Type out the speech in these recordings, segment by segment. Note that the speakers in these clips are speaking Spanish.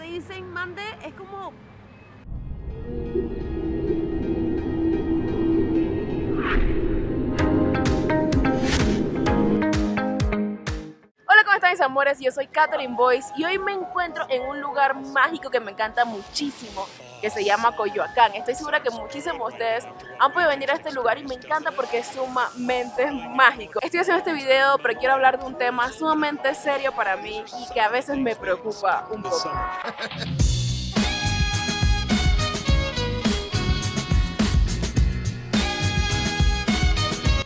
te dicen mande, es como... están mis amores? Yo soy Catherine Boyce y hoy me encuentro en un lugar mágico que me encanta muchísimo que se llama Coyoacán. Estoy segura que muchísimos de ustedes han podido venir a este lugar y me encanta porque es sumamente mágico. Estoy haciendo este video pero quiero hablar de un tema sumamente serio para mí y que a veces me preocupa un poco.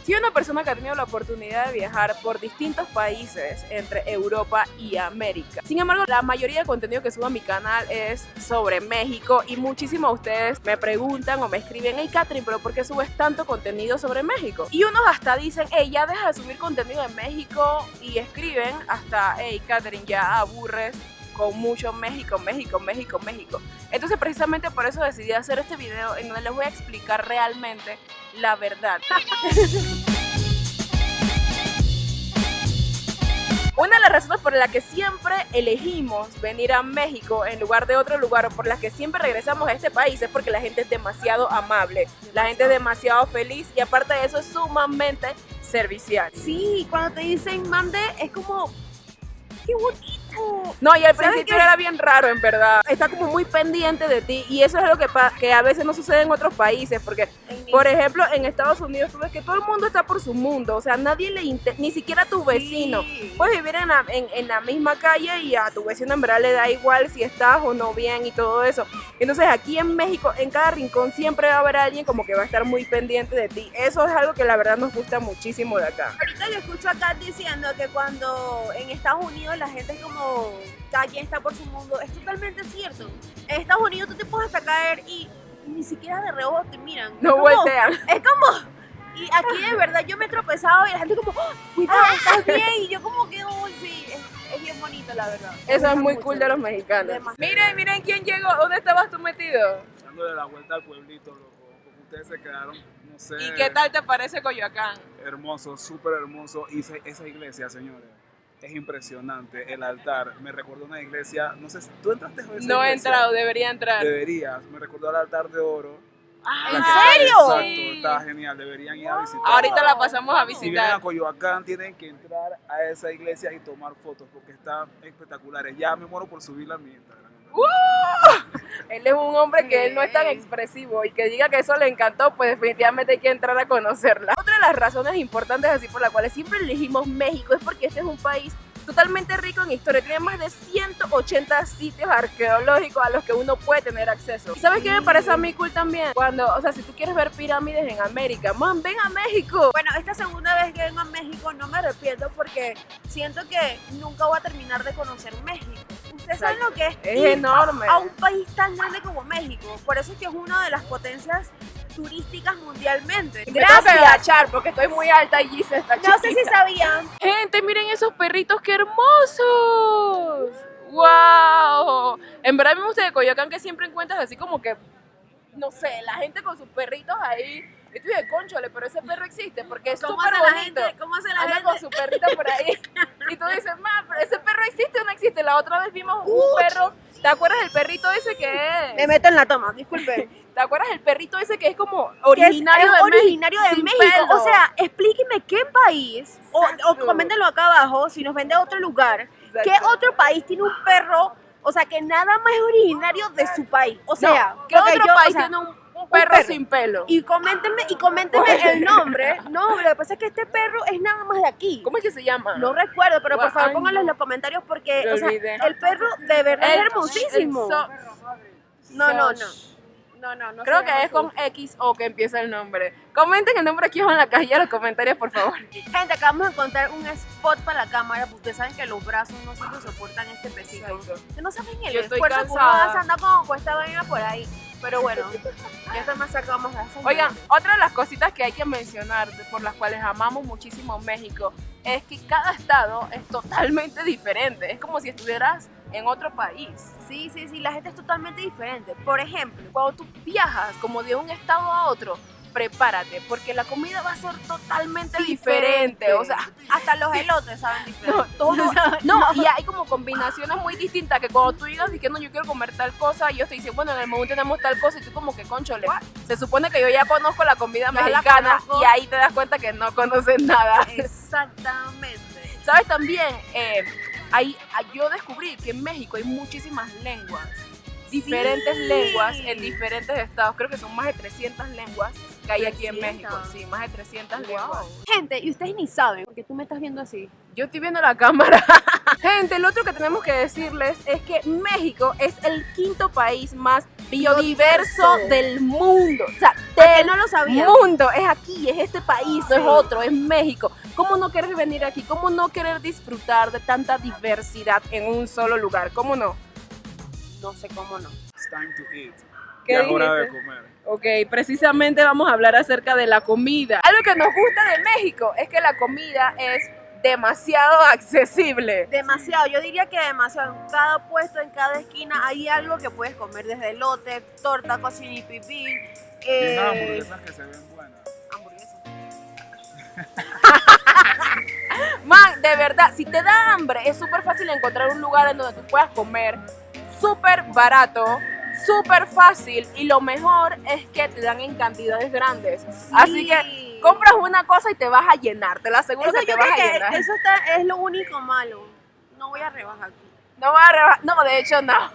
Soy una persona que ha tenido la oportunidad de viajar por distintos países entre Europa y América. Sin embargo, la mayoría del contenido que subo a mi canal es sobre México y muchísimos de ustedes me preguntan o me escriben, hey Catherine, pero ¿por qué subes tanto contenido sobre México? Y unos hasta dicen, hey, ya deja de subir contenido de México y escriben hasta, hey Catherine, ya aburres con mucho México, México, México, México. Entonces precisamente por eso decidí hacer este video en donde les voy a explicar realmente la verdad. Una de las razones por las que siempre elegimos venir a México en lugar de otro lugar o por las que siempre regresamos a este país es porque la gente es demasiado amable, la gente es demasiado feliz y aparte de eso es sumamente servicial. Sí, cuando te dicen mande, es como... ¡Qué bonito! No, y al ¿Sabes principio qué? era bien raro, en verdad. Está como muy pendiente de ti y eso es lo que, que a veces no sucede en otros países, porque, por ejemplo, en Estados Unidos tú ves que todo el mundo está por su mundo, o sea, nadie le inter- ni siquiera tu vecino. Sí. Puedes vivir en la, en, en la misma calle y a tu vecino en verdad le da igual si estás o no bien y todo eso. Entonces aquí en México, en cada rincón siempre va a haber alguien como que va a estar muy pendiente de ti. Eso es algo que la verdad nos gusta muchísimo de acá. Ahorita yo escucho a Kat diciendo que cuando en Estados Unidos la gente es como cada quien está por su mundo, es totalmente cierto. En Estados Unidos tú te puedes hasta caer y ni siquiera de reojo te miran. No es como, voltean. Es como, y aquí de verdad yo me he tropezado y la gente como, "Oh, cuidado, estás bien, y yo como que, uy, sí, es, es bien bonito la verdad. Me Eso es muy mucho. cool de los mexicanos. Demasiado. Miren, miren quién llegó. ¿Dónde estabas tú metido? dándole la vuelta al pueblito, loco. Como ustedes se quedaron, no sé. ¿Y qué tal te parece Coyoacán? Hermoso, súper hermoso. Y esa iglesia, señores, es impresionante. El altar, me recordó una iglesia, no sé, si ¿tú entraste a esa No he entrado, debería entrar. Deberías, me recordó al altar de oro. Ah, ¿En serio? Exacto, Sí. está genial, deberían ir a visitar. Ahorita la pasamos a Si vienen visitar. a Coyoacán, tienen que entrar a esa iglesia y tomar fotos porque están espectaculares. Ya me muero por subirla a mi Instagram. Él es un hombre que él no es tan expresivo y que diga que eso le encantó, pues definitivamente hay que entrar a conocerla. Otra de las razones importantes así por las cuales siempre elegimos México es porque este es un país totalmente rico en historia. Tiene más de 180 sitios arqueológicos a los que uno puede tener acceso. ¿Y sabes qué me parece a mí cool también? Cuando, o sea, si tú quieres ver pirámides en América, man, ven a México. Bueno, esta segunda vez que vengo a México no me arrepiento porque siento que nunca voy a terminar de conocer México. Ustedes saben lo que es, Es ir enorme. a un país tan grande como México. Por eso es que es una de las potencias turísticas mundialmente. Me que agachar porque estoy muy alta y Gise está No sé si chiquita. sabían. Gente, miren esos perritos, qué hermosos. ¡Wow! En verdad me gusta de Coyoacán que siempre encuentras así como que, no sé, la gente con sus perritos ahí. Y tú dices, conchole, pero ese perro existe porque es ¿Cómo súper bonito. gente? ¿Cómo hace la Anda gente? con su perrito por ahí. Y tú dices, ma, pero ese perro existe o no existe. La otra vez vimos un Uch. perro. ¿Te acuerdas del perrito ese que Me es? meto en la toma, disculpe. ¿Te acuerdas del perrito ese que es como es- originario es de México? originario de sin México. pelo? O sea, explíqueme qué país, o, o coméntenlo acá abajo, si nos ven de otro lugar, ¿qué Exacto. otro país tiene un perro, o sea, que nada más es originario de su país? O sea, No, ¿qué otro yo, o país sea, tiene un, un perro, perro. sin pelo? Y coméntenme, y coméntenme el nombre. No, lo que pasa es que este perro es nada más de aquí. ¿Cómo es que se llama? No recuerdo, pero por favor pónganlo en los comentarios porque, o sea, el perro de verdad es El- hermosísimo. el so- No, no, no. No, no, no. Creo que es con así. XO que empieza el nombre. Comenten el nombre aquí abajo en la cajilla de los comentarios, por favor. Gente, acabamos de encontrar un spot para la cámara, porque ustedes saben que los brazos no siempre soportan este pesito. Que no saben el Yo esfuerzo que uno hace, anda como cuesta vaina por ahí. Pero bueno, ya está más sacamos. Oigan, otra de las cositas que hay que mencionar, por las cuales amamos muchísimo México, es que cada estado es totalmente diferente. Es como si estuvieras en otro país. Sí, sí, sí, la gente es totalmente diferente. Por ejemplo, Cuando tú viajas como de un estado a otro, prepárate, porque la comida va a ser totalmente diferente. O sea, hasta los elotes saben diferente. no, y hay como combinaciones muy distintas que cuando tú digas diciendo yo quiero comer tal cosa, y yo te dicen, bueno, en el menú tenemos tal cosa, y tú como que conchole. Se supone que yo ya conozco la comida Ya mexicana y ahí te das cuenta que no conoces nada. Exactamente. ¿Sabes también? Eh, hay, hay- yo descubrí que en México hay muchísimas lenguas, diferentes Sí. lenguas en diferentes estados. Creo que son más de 300 lenguas que hay aquí en 300. México. Sí, más de 300 lenguas. Gente, y ustedes ni saben, porque tú me estás viendo así. Yo estoy viendo la cámara. Gente, lo otro que tenemos que decirles es que México es el quinto país más biodiverso del mundo. O sea, ¿Por qué del no lo sabía? mundo. Es aquí, es este país, no es otro, es México. ¿Cómo no querer venir aquí? ¿Cómo no querer disfrutar de tanta diversidad en un solo lugar? ¿Cómo no? No sé cómo no. It's time to eat. ¿Qué Ya es hora de comer. Ok, precisamente vamos a hablar acerca de la comida. Algo que nos gusta de México es que la comida es demasiado accesible. Demasiado, yo diría que demasiado. En cada puesto, en cada esquina hay algo que puedes comer, desde elote, torta, cocina y pipí. Tienen Eh, hamburguesas que se ven buenas. hamburguesa. Man, de verdad, si te da hambre, es súper fácil encontrar un lugar en donde tú puedas comer súper barato, súper fácil y lo mejor es que te dan en cantidades grandes. Así que Sí. compras una cosa y te vas a llenar, te lo aseguro Eso que te vas a llenar. eso está, es lo único malo. No voy a rebajar aquí. No va a reba- No, de hecho no.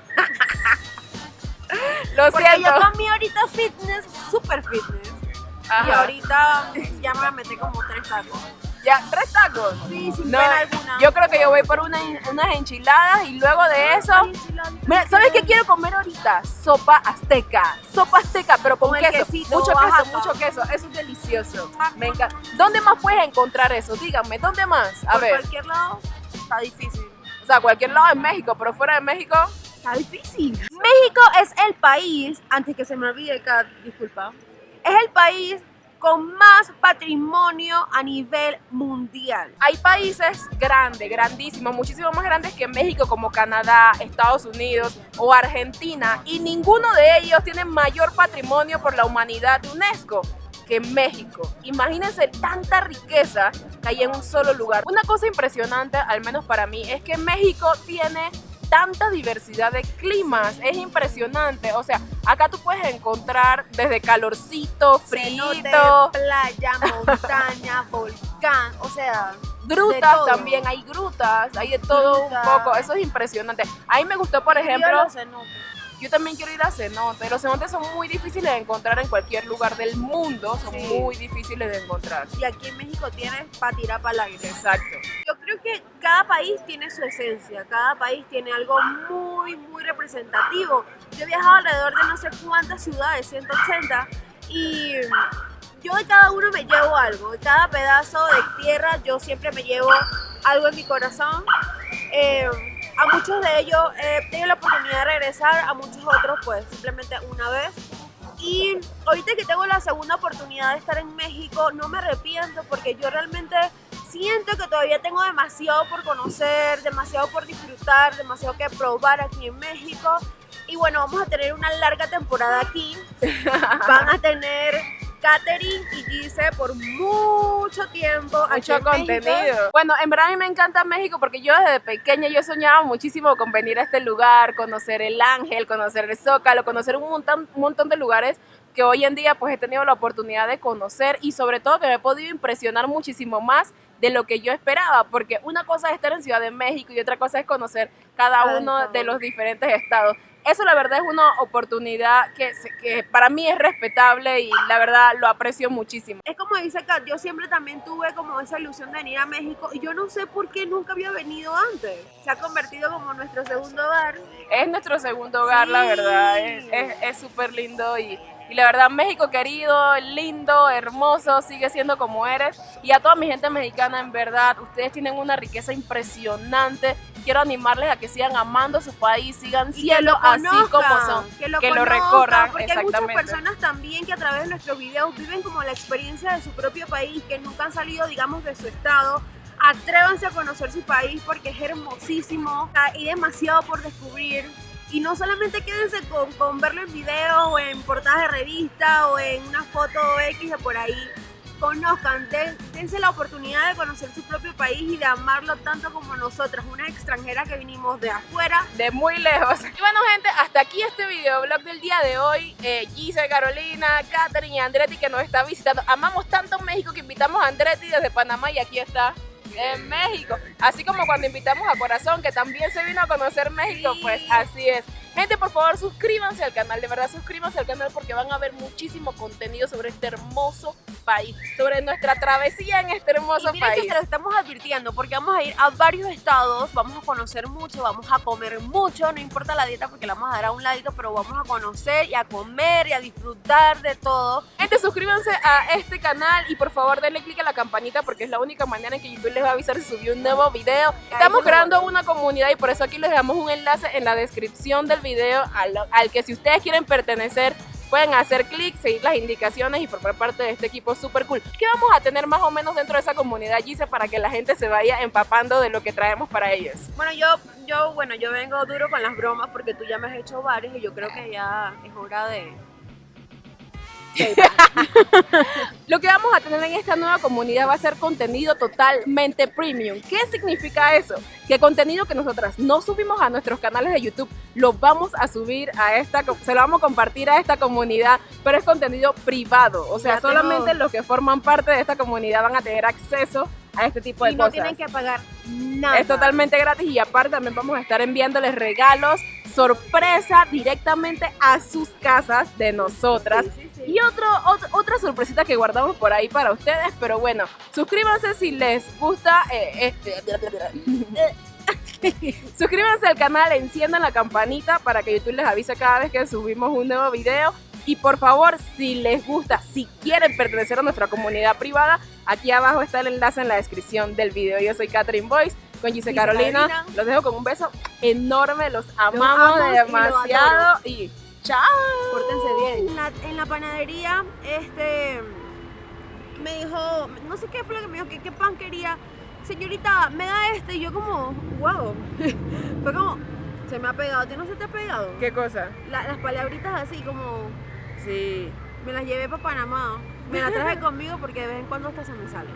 lo Porque siento. yo comí ahorita fitness, super fitness. Y Ajá. ahorita ya me metí como tres tacos. Ya, tres tacos. Sí, sin No, pena alguna. Yo creo que yo voy por una- unas enchiladas y luego de eso Ay, enchiladita. Mira, ¿sabes qué quiero comer ahorita? Sopa azteca. Sopa azteca, pero con, queso. quesito mucho queso, mucho queso. Eso es delicioso. Me encanta. ¿Dónde más puedes encontrar eso? Díganme, ¿dónde más? A Por ver, cualquier lado está difícil. o sea, cualquier lado en México, pero fuera de México. Está difícil. México es el país, antes que se me olvide, Kat, disculpa, es el país con más patrimonio a nivel mundial. Hay países grandes, grandísimos, muchísimo más grandes que México, como Canadá, Estados Unidos o Argentina, y ninguno de ellos tiene mayor patrimonio por la humanidad de UNESCO que México. Imagínense tanta riqueza que hay en un solo lugar. Una cosa impresionante, al menos para mí, es que México tiene tanta diversidad de climas, es impresionante. O sea, acá tú puedes encontrar desde calorcito, frío, playa, montaña, volcán, o sea, Grutas también, hay grutas, hay de todo un poco, eso es impresionante. A mí me gustó, por ejemplo. Yo también quiero ir a cenotes. Los cenotes son muy difíciles de encontrar en cualquier lugar del mundo, son Sí. muy difíciles de encontrar. Y aquí en México tienes para tirar para el aire. Exacto. Yo creo que cada país tiene su esencia, cada país tiene algo muy, muy representativo. Yo he viajado alrededor de no sé cuántas ciudades, 180, y yo de cada uno me llevo algo. De cada pedazo de tierra yo siempre me llevo algo en mi corazón. Eh, a muchos de ellos he tenido la oportunidad de regresar, a muchos otros pues simplemente una vez. Y ahorita que tengo la segunda oportunidad de estar en México, no me arrepiento porque yo realmente siento que todavía tengo demasiado por conocer, demasiado por disfrutar, demasiado que probar aquí en México. Y bueno, vamos a tener una larga temporada aquí. Van a tener Katherine y Gise por mucho tiempo. aquí Mucho México. contenido. Bueno, en verdad a mí me encanta México porque yo desde pequeña yo soñaba muchísimo con venir a este lugar, conocer el Ángel, conocer el Zócalo, conocer un montón, un montón de lugares que hoy en día pues he tenido la oportunidad de conocer y sobre todo que me he podido impresionar muchísimo más de lo que yo esperaba, porque una cosa es estar en Ciudad de México y otra cosa es conocer cada uno de los diferentes estados. Eso la verdad es una oportunidad que, que para mí es respetable y la verdad lo aprecio muchísimo. Es como dice Kat, yo siempre también tuve como esa ilusión de venir a México y yo no sé por qué nunca había venido antes. Se ha convertido como nuestro segundo hogar. Es nuestro segundo hogar, la verdad. Es es- es súper lindo y, y la verdad, México querido, lindo, hermoso, sigue siendo como eres. Y a toda mi gente mexicana, en verdad, ustedes tienen una riqueza impresionante. Quiero animarles a que sigan amando su país, sigan Y siendo lo así como conozcan, son. que lo, que lo conozcan, recorran, porque hay muchas exactamente. personas también que a través de nuestros videos viven como la experiencia de su propio país, que nunca han salido, digamos, de su estado. Atrévanse a conocer su país porque es hermosísimo, hay demasiado por descubrir. Y no solamente quédense con, con verlo en videos o en portadas de revista o en una foto X de por ahí. Conozcan, den- dense la oportunidad de conocer su propio país y de amarlo tanto como nosotras, unas extranjeras que vinimos de afuera. de muy lejos. Y bueno, gente, hasta aquí este videoblog del día de hoy. Eh, Gise, Carolina, Katherine y Andretti que nos está visitando. Amamos tanto México que invitamos a Andretti desde Panamá y aquí está en México. Así como cuando invitamos a Corazón, que también se vino a conocer México, pues así es. Gente, por favor, suscríbanse al canal, de verdad, suscríbanse al canal porque van a ver muchísimo contenido sobre este hermoso país, sobre nuestra travesía en este hermoso y miren país. que se lo estamos advirtiendo porque vamos a ir a varios estados, vamos a conocer mucho, vamos a comer mucho, no importa la dieta porque la vamos a dar a un ladito, pero vamos a conocer y a comer y a disfrutar de todo. Gente, suscríbanse a este canal y por favor denle click a la campanita porque es la única manera en que YouTube les va a avisar si subió un nuevo video. Estamos creando una comunidad y por eso aquí les damos un enlace en la descripción del video al, al que si ustedes quieren pertenecer pueden hacer clic, seguir las indicaciones y formar parte de este equipo super cool. ¿Qué vamos a tener más o menos dentro de esa comunidad, Gise, para que la gente se vaya empapando de lo que traemos para ellos? Bueno, yo, yo, bueno, yo vengo duro con las bromas porque tú ya me has hecho varias y yo creo que ya es hora de... Lo que vamos a tener en esta nueva comunidad va a ser contenido totalmente premium. ¿Qué significa eso? Que contenido que nosotras no subimos a nuestros canales de YouTube, lo vamos a subir a esta, se lo vamos a compartir a esta comunidad, pero es contenido privado. O sea, Ya tengo- solamente los que forman parte de esta comunidad van a tener acceso a este tipo de y no cosas. tienen que pagar nada. Es totalmente gratis y aparte también vamos a estar enviándoles regalos sorpresa directamente a sus casas de nosotras. Sí, sí. Y otro, ot- otra sorpresita que guardamos por ahí para ustedes, pero bueno, suscríbanse si les gusta. eh, este- suscríbanse al canal, enciendan la campanita para que YouTube les avise cada vez que subimos un nuevo video. Y por favor, si les gusta, si quieren pertenecer a nuestra comunidad privada, aquí abajo está el enlace en la descripción del video. Yo soy Catherine Boyce con Gise Carolina. Carolina. Los dejo con un beso enorme, los amamos los demasiado. Y chao. Pórtense bien. En la, en la panadería, este, me dijo, no sé qué fue lo que me dijo, que qué pan quería. Señorita, me da este. Y yo como, wow. fue como, se me ha pegado. ¿A ti no se te ha pegado? ¿Qué cosa? La- las palabritas así como, Sí. me las llevé para Panamá. Me las traje conmigo porque de vez en cuando hasta se me salen.